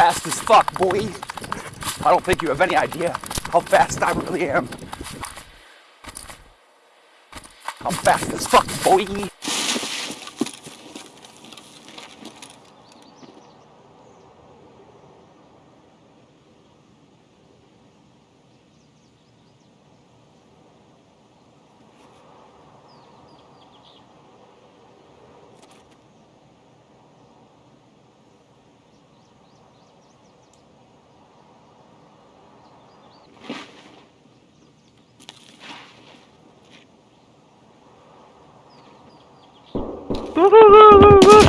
fast as fuck, boy. I don't think you have any idea how fast I really am. I'm fast as fuck, boy. yoktu.